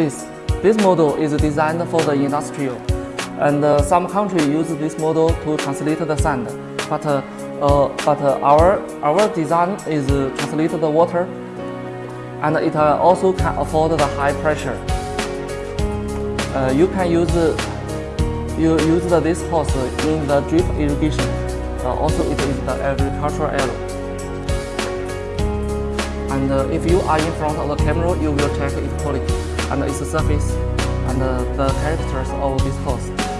this. This model is designed for the industrial, and uh, some countries use this model to translate the sand. But uh, uh, but uh, our our design is uh, translate the water, and it uh, also can afford the high pressure. Uh, you can use you use this hose in the drip irrigation. Also, it is the agricultural area. And uh, if you are in front of the camera, you will check its quality and its surface and uh, the characters of this hose.